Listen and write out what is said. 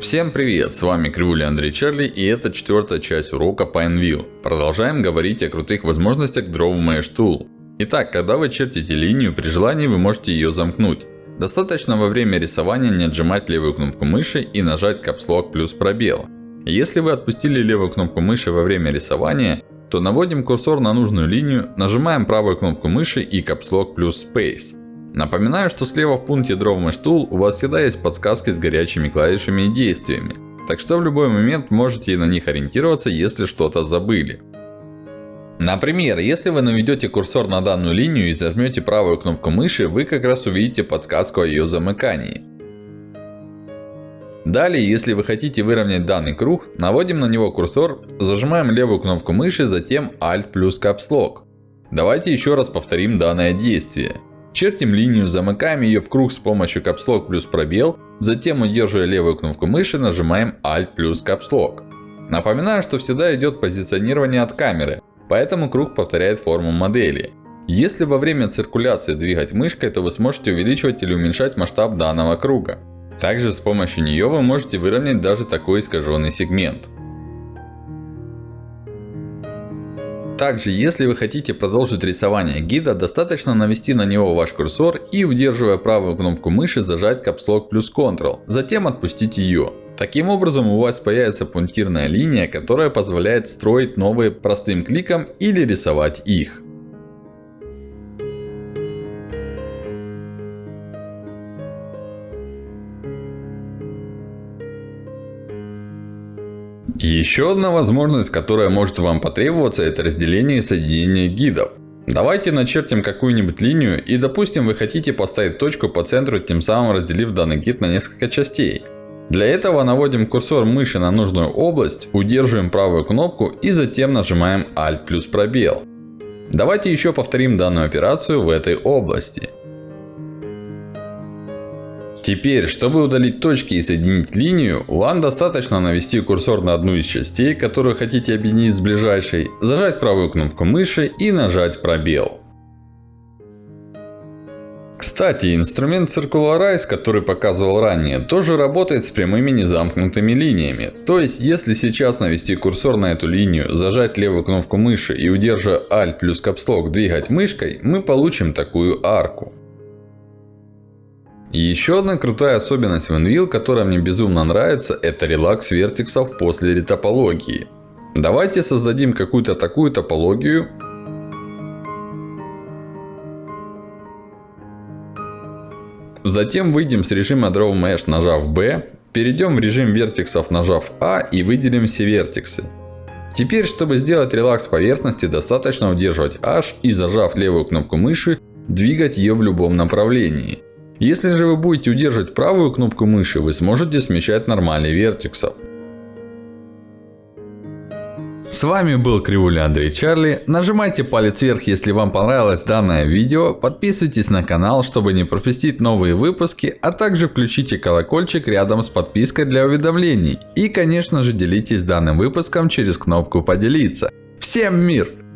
Всем привет, с вами Кривуля Андрей Чарли и это четвертая часть урока Pineville. Продолжаем говорить о крутых возможностях Draw Tool. Итак, когда вы чертите линию, при желании вы можете ее замкнуть. Достаточно во время рисования не отжимать левую кнопку мыши и нажать Lock плюс пробел. Если вы отпустили левую кнопку мыши во время рисования, то наводим курсор на нужную линию, нажимаем правую кнопку мыши и Lock плюс Space. Напоминаю, что слева в пункте Draw Mesh Tool у вас всегда есть подсказки с горячими клавишами и действиями. Так что в любой момент можете на них ориентироваться, если что-то забыли. Например, если вы наведете курсор на данную линию и зажмете правую кнопку мыши, вы как раз увидите подсказку о ее замыкании. Далее, если вы хотите выровнять данный круг, наводим на него курсор, зажимаем левую кнопку мыши, затем Alt плюс Caps Lock. Давайте еще раз повторим данное действие. Чертим линию, замыкаем ее в круг с помощью Lock плюс пробел. Затем, удерживая левую кнопку мыши, нажимаем Alt плюс Lock. Напоминаю, что всегда идет позиционирование от камеры. Поэтому круг повторяет форму модели. Если во время циркуляции двигать мышкой, то вы сможете увеличивать или уменьшать масштаб данного круга. Также с помощью нее вы можете выровнять даже такой искаженный сегмент. Также, если вы хотите продолжить рисование гида, достаточно навести на него ваш курсор и, удерживая правую кнопку мыши, зажать Lock плюс Ctrl. Затем отпустить ее. Таким образом, у вас появится пунктирная линия, которая позволяет строить новые простым кликом или рисовать их. Еще одна возможность, которая может вам потребоваться, это разделение и соединение гидов. Давайте начертим какую-нибудь линию и допустим вы хотите поставить точку по центру, тем самым разделив данный гид на несколько частей. Для этого наводим курсор мыши на нужную область, удерживаем правую кнопку и затем нажимаем Alt плюс пробел. Давайте еще повторим данную операцию в этой области. Теперь, чтобы удалить точки и соединить линию, вам достаточно навести курсор на одну из частей, которую хотите объединить с ближайшей, зажать правую кнопку мыши и нажать пробел. Кстати, инструмент Circularize, который показывал ранее, тоже работает с прямыми незамкнутыми линиями. То есть, если сейчас навести курсор на эту линию, зажать левую кнопку мыши и удерживая Alt плюс Lock двигать мышкой, мы получим такую арку. И еще одна крутая особенность в которая мне безумно нравится, это релакс вертексов после ретопологии. Давайте создадим какую-то такую топологию. Затем выйдем с режима Draw Mesh, нажав B. Перейдем в режим вертексов, нажав A и выделим все вертексы. Теперь, чтобы сделать релакс поверхности, достаточно удерживать H и зажав левую кнопку мыши, двигать ее в любом направлении. Если же вы будете удерживать правую кнопку мыши, вы сможете смещать нормальный вертексов. С вами был Кривуля Андрей Чарли. Нажимайте палец вверх, если вам понравилось данное видео. Подписывайтесь на канал, чтобы не пропустить новые выпуски. А также включите колокольчик рядом с подпиской для уведомлений. И конечно же делитесь данным выпуском через кнопку поделиться. Всем мир!